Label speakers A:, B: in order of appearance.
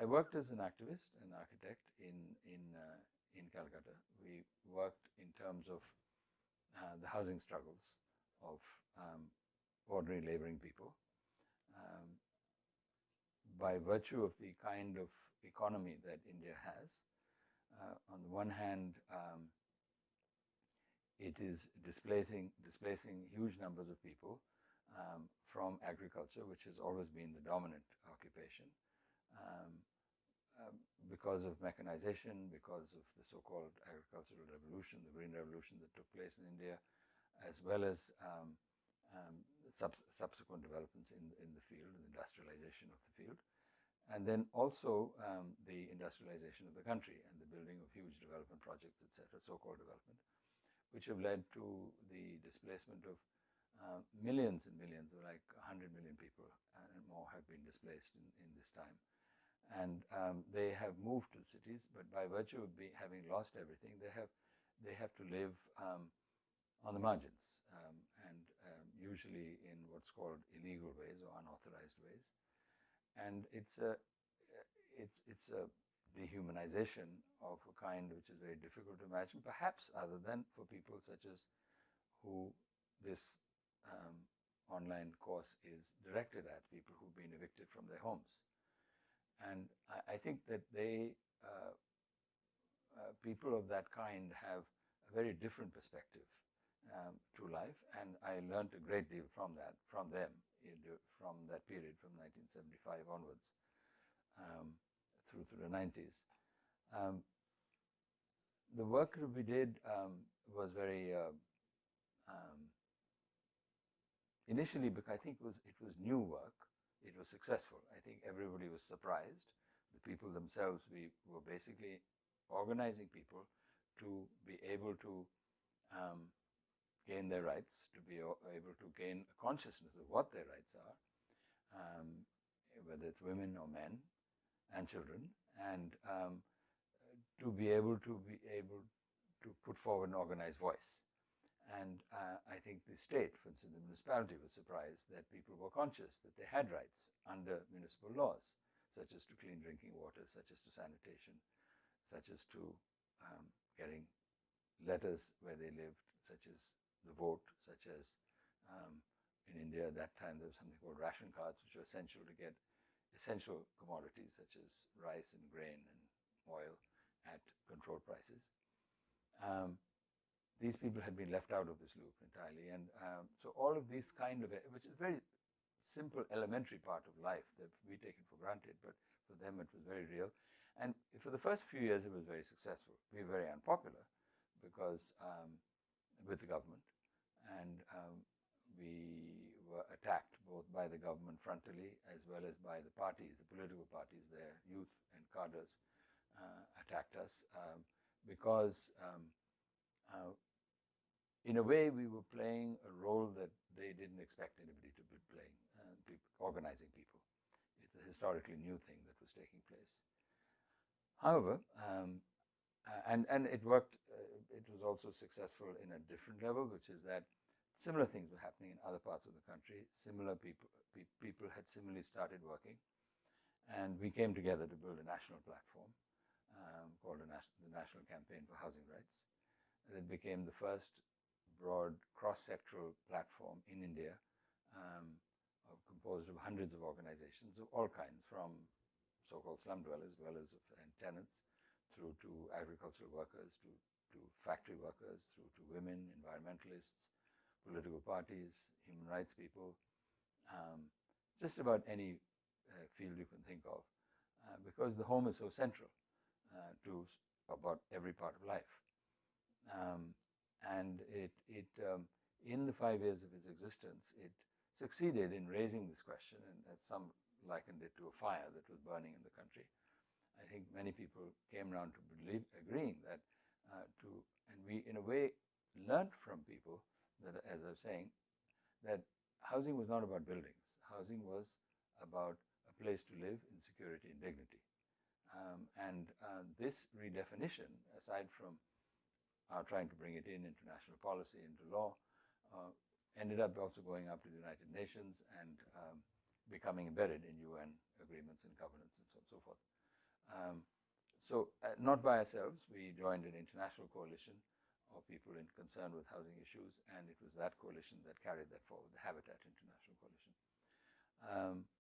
A: I worked as an activist, an architect in, in, uh, in Calcutta. We worked in terms of uh, the housing struggles of um, ordinary laboring people. Um, by virtue of the kind of economy that India has, uh, on the one hand, um, it is displacing, displacing huge numbers of people um, from agriculture, which has always been the dominant occupation. Um, um, because of mechanization, because of the so-called agricultural revolution, the green revolution that took place in India, as well as um, um, sub subsequent developments in, in the field, the industrialization of the field, and then also um, the industrialization of the country and the building of huge development projects, etc., so-called development, which have led to the displacement of uh, millions and millions, like 100 million people and more have been displaced in, in this time and um, they have moved to cities, but by virtue of be, having lost everything, they have they have to live um, on the margins, um, and um, usually in what's called illegal ways or unauthorized ways, and it's a it's it's a dehumanization of a kind which is very difficult to imagine, perhaps other than for people such as who this um, online course is directed at, people who've been evicted from their homes. And I, I think that they, uh, uh, people of that kind have a very different perspective um, to life. And I learned a great deal from that, from them, from that period, from 1975 onwards, um, through the 90s. Um, the work that we did um, was very uh, um, initially because I think it was it was new work it was successful. I think everybody was surprised. The people themselves, we were basically organizing people to be able to um, gain their rights, to be able to gain a consciousness of what their rights are, um, whether it's women or men and children, and um, to be able to be able to put forward an organized voice. And uh, I think the state, for instance, the municipality was surprised that people were conscious that they had rights under municipal laws, such as to clean drinking water, such as to sanitation, such as to um, getting letters where they lived, such as the vote, such as um, in India at that time there was something called ration cards, which were essential to get essential commodities such as rice and grain and oil at controlled prices. Um, these people had been left out of this loop entirely. And um, so all of these kind of, which is very simple, elementary part of life that we take it for granted, but for them it was very real. And for the first few years it was very successful. We were very unpopular because um, with the government and um, we were attacked both by the government frontally as well as by the parties, the political parties, their youth and cadres uh, attacked us um, because um, uh, in a way, we were playing a role that they didn't expect anybody to be playing, uh, organizing people. It's a historically new thing that was taking place. However, um, and, and it worked, uh, it was also successful in a different level, which is that similar things were happening in other parts of the country. Similar people, pe people had similarly started working. And we came together to build a national platform um, called the National Campaign for Housing Rights. And it became the first broad cross-sectoral platform in India um, composed of hundreds of organizations of all kinds from so-called slum dwellers, dwellers of, and tenants, through to agricultural workers, to, to factory workers, through to women, environmentalists, political parties, human rights people, um, just about any uh, field you can think of, uh, because the home is so central uh, to about every part of life. Um, and it, it um, in the five years of its existence, it succeeded in raising this question, and as some likened it to a fire that was burning in the country. I think many people came around to believe, agreeing that uh, to, and we in a way learned from people that, as I was saying, that housing was not about buildings. Housing was about a place to live in security and dignity. Um, and uh, this redefinition, aside from uh, trying to bring it in into national policy, into law. Uh, ended up also going up to the United Nations and um, becoming embedded in UN agreements and covenants and so on and so forth. Um, so uh, not by ourselves, we joined an international coalition of people in concern with housing issues, and it was that coalition that carried that forward, the Habitat International Coalition. Um,